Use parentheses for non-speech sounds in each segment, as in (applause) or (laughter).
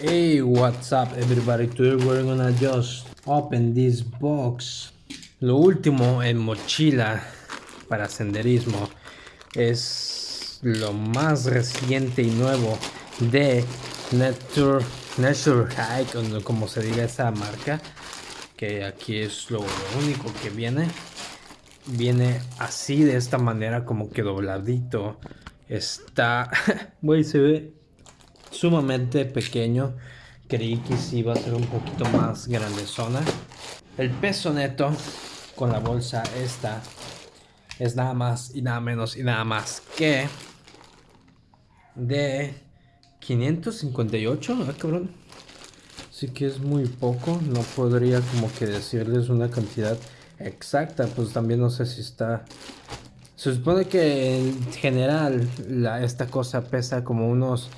Hey, what's up everybody? Today we're gonna just open this box. Lo último en mochila para senderismo es lo más reciente y nuevo de Nature, Nature Hike, como se diga esa marca. Que aquí es lo único que viene. Viene así de esta manera como que dobladito. Está, (laughs) güey, se ve sumamente pequeño. Creí que sí iba a ser un poquito más grande zona. El peso neto con la bolsa esta es nada más y nada menos y nada más que de 558, ah cabrón. Así que es muy poco, no podría como que decirles una cantidad exacta, pues también no sé si está... Se supone que en general la, esta cosa pesa como unos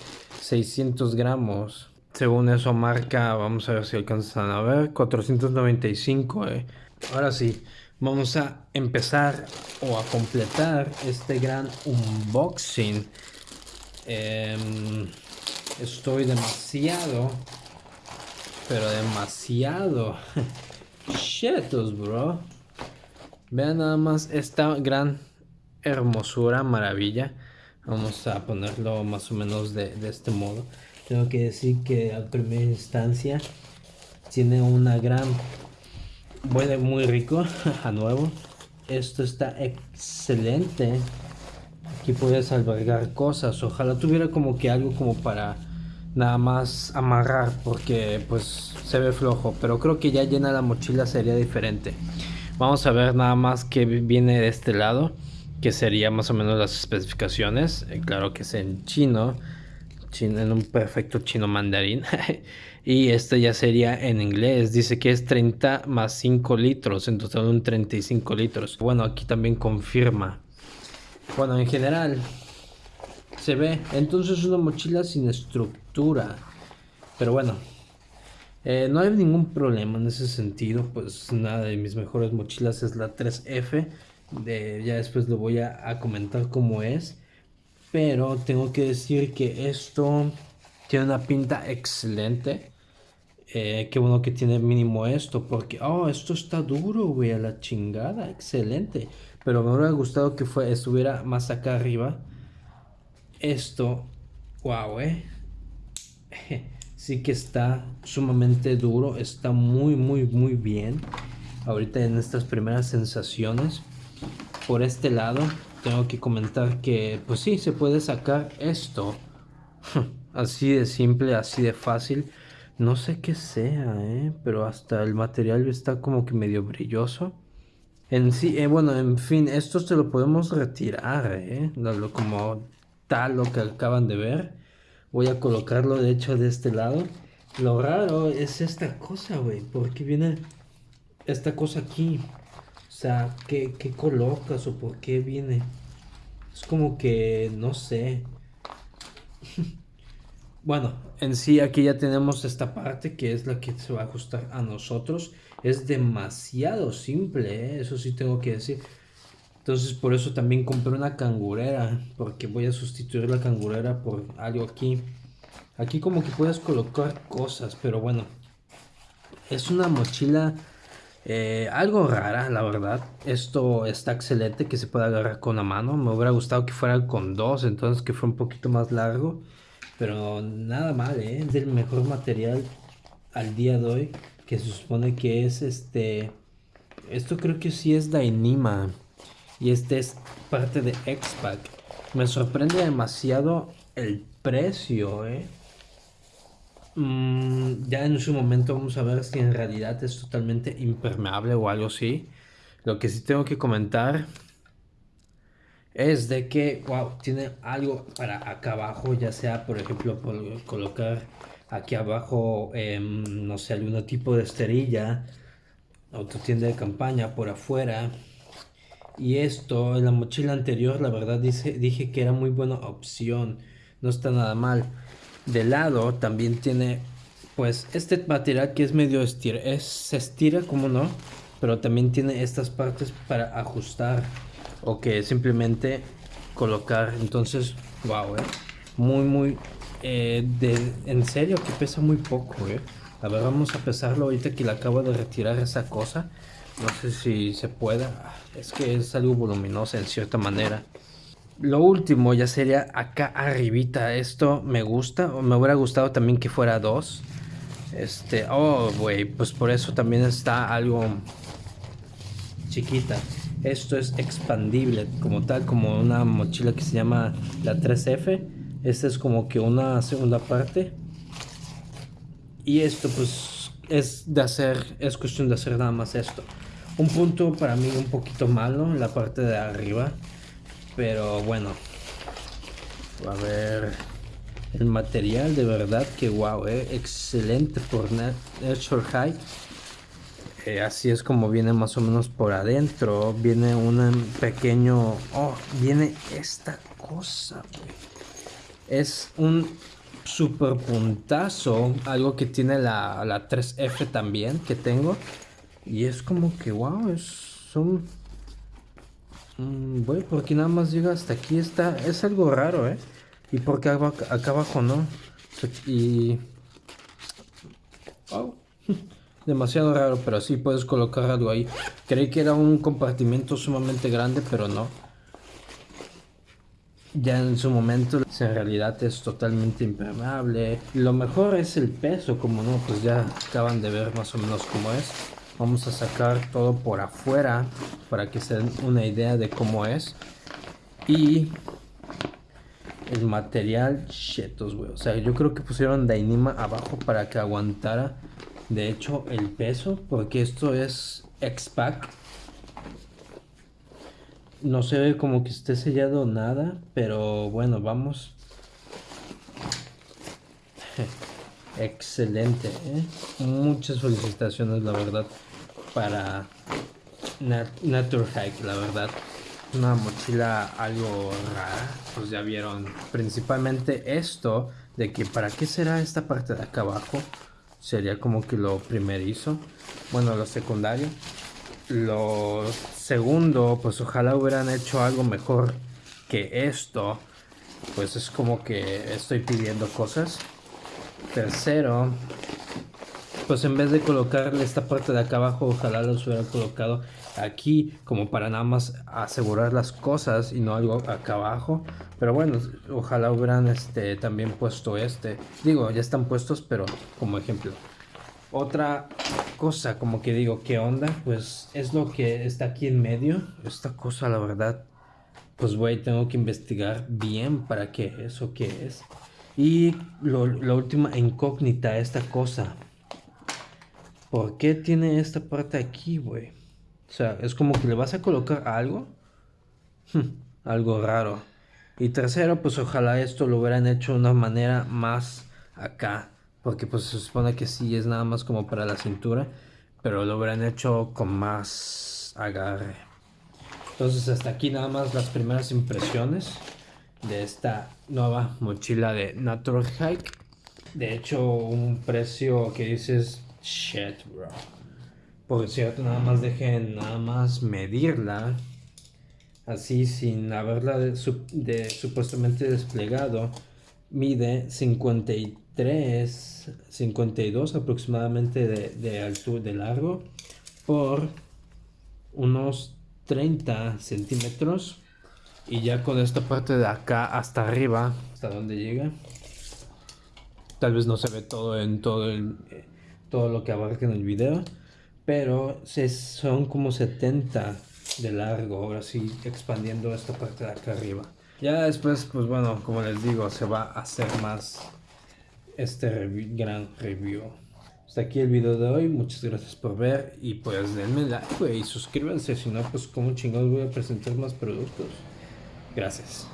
600 gramos. Según eso marca, vamos a ver si alcanzan a ver, 495. Eh. Ahora sí, vamos a empezar o a completar este gran unboxing. Em, estoy demasiado, pero demasiado (laughs) chetos, bro. Vean nada más esta gran hermosura, maravilla. Vamos a ponerlo más o menos de, este modo. Tengo que decir que a primera instancia tiene una gran... Huele muy rico (laughs) a nuevo. Esto está excelente. Aquí puedes albergar cosas. Ojalá tuviera como que algo como para nada más amarrar porque pues se ve flojo. Pero creo que ya llena la mochila sería diferente. Vamos a ver nada más que viene de este lado que sería más o menos las especificaciones. Eh, claro que es en chino, chino, en un perfecto chino mandarín. (laughs) y este ya sería en inglés. Dice que es 30 más 5 litros, en total un 35 litros. Bueno, aquí también confirma. Bueno, en general se ve. Entonces una mochila sin estructura. Pero bueno, eh, no hay ningún problema en ese sentido. Pues nada de mis mejores mochilas es la 3F ya después lo voy a, comentar cómo es. Pero tengo que decir que esto tiene una pinta excelente. Eh, qué bueno que tiene mínimo esto, porque, oh, esto está duro, güey, a la chingada, excelente. Pero me hubiera gustado que fue, estuviera más acá arriba. Esto, wow, eh. (laughs) Sí que está sumamente duro, está muy, muy, muy bien. Ahorita en estas primeras sensaciones por este lado tengo que comentar que pues sí se puede sacar esto. (laughs) Así de simple así de fácil. No sé qué sea ¿eh? pero hasta el material está como que medio brilloso. En sí eh, bueno en fin esto se lo podemos retirar ¿eh? como tal lo que acaban de ver. Voy a colocarlo de hecho de este lado. Lo raro es esta cosa güey porque viene esta cosa aquí sea, ¿qué, colocas o por qué viene? Es como que, no sé. (laughs) bueno, en sí aquí ya tenemos esta parte que es la que se va a ajustar a nosotros. Es demasiado simple, ¿eh? eso sí tengo que decir. Entonces por eso también compré una cangurera, porque voy a sustituir la cangurera por algo aquí. Aquí como que puedes colocar cosas, pero bueno. Es una mochila eh, algo rara, la verdad. Esto está excelente que se pueda agarrar con la mano. Me hubiera gustado que fuera con dos, entonces que fue un poquito más largo. Pero nada mal, ¿eh? Es del mejor material al día de hoy. Que se supone que es este... Esto creo que sí es Dainima. Y este es parte de X-Pack. Me sorprende demasiado el precio, ¿eh? Mm, ya en su momento vamos a ver si en realidad es totalmente impermeable o algo así. Lo que sí tengo que comentar es de que, wow, tiene algo para acá abajo, ya sea, por ejemplo, colocar aquí abajo, em, no sé, algún tipo de esterilla, tienda de campaña por afuera. Y esto, en la mochila anterior, la verdad dije que era muy buena opción, no está nada mal de lado también tiene pues este material que es medio estira, es, se estira como no, pero también tiene estas partes para ajustar o que simplemente colocar, entonces, wow, eh, muy muy Eh, de, en serio que pesa muy poco, eh. A ver, vamos a pesarlo ahorita que le acabo de retirar esa cosa. No sé si se pueda. Es que es algo voluminoso en cierta manera. Lo último ya sería acá arribita. Esto me gusta. O me hubiera gustado también que fuera dos. Este, oh, güey, pues por eso también está algo chiquita. Esto es expandible como tal, como una mochila que se llama la 3F. Esta es como que una segunda parte. Y esto pues es de hacer, es cuestión de hacer nada más esto. Un punto para mí un poquito malo la parte de arriba. Pero bueno. A ver. El material de verdad que wow, eh, excelente por Nature High. Eh, así es como viene más o menos por adentro. Viene un pequeño... Oh, viene esta cosa, Es un super puntazo. Algo que tiene la, la 3F también que tengo. Y es como que wow, es... Son... bueno, mm, porque nada más llega hasta aquí. Está, es algo raro, ¿eh? ¿Y por qué acá abajo no? Y... Oh, (laughs) demasiado raro, pero sí puedes colocar algo ahí. Creí que era un compartimento sumamente grande, pero no. Ya en su momento, en realidad es totalmente impermeable. Lo mejor es el peso, como no, pues ya acaban de ver más o menos cómo es. Vamos a sacar todo por afuera para que se den una idea de cómo es. Y el material chetos, güey. O sea, yo creo que pusieron Dainima abajo para que aguantara, de hecho, el peso. Porque esto es X-Pack. No se ve como que esté sellado nada, pero bueno, vamos. (laughs) Excelente, ¿eh? Muchas felicitaciones, la verdad, para Nature Hike, la verdad. Una mochila algo rara, pues ya vieron principalmente esto de que para qué será esta parte de acá abajo, sería como que lo primerizo, bueno lo secundario, lo segundo pues ojalá hubieran hecho algo mejor que esto, pues es como que estoy pidiendo cosas, tercero pues en vez de colocarle esta parte de acá abajo, ojalá los hubiera colocado aquí como para nada más asegurar las cosas y no algo acá abajo. Pero bueno, ojalá hubieran este, también puesto este. Digo, ya están puestos, pero como ejemplo. Otra cosa, como que digo, ¿qué onda? Pues es lo que está aquí en medio. Esta cosa, la verdad, pues güey, tengo que investigar bien para qué es o qué es. Y la última incógnita, esta cosa. ¿Por qué tiene esta parte aquí, güey? O sea, es como que le vas a colocar algo. algo raro. Y tercero, pues ojalá esto lo hubieran hecho de una manera más acá. Porque pues se supone que sí es nada más como para la cintura. Pero lo hubieran hecho con más agarre. Entonces hasta aquí nada más las primeras impresiones de esta nueva mochila de Natural Hike. De hecho, un precio que dices Shit, bro. Por cierto, nada más dejen nada más medirla. Así sin haberla supuestamente desplegado. Mide 53, 52 aproximadamente de, de altura, de largo. Por unos 30 centímetros. Y ya con esta parte de acá hasta arriba, hasta donde llega. Tal vez no se ve todo en todo el todo lo que abarca en el video. Pero son como 70 de largo, ahora sí expandiendo esta parte de acá arriba. Ya después, pues bueno, como les digo, se va a hacer más este gran review. Hasta aquí el video de hoy, muchas gracias por ver y pues denme like y suscríbanse, si no pues como chingados voy a presentar más productos. Gracias.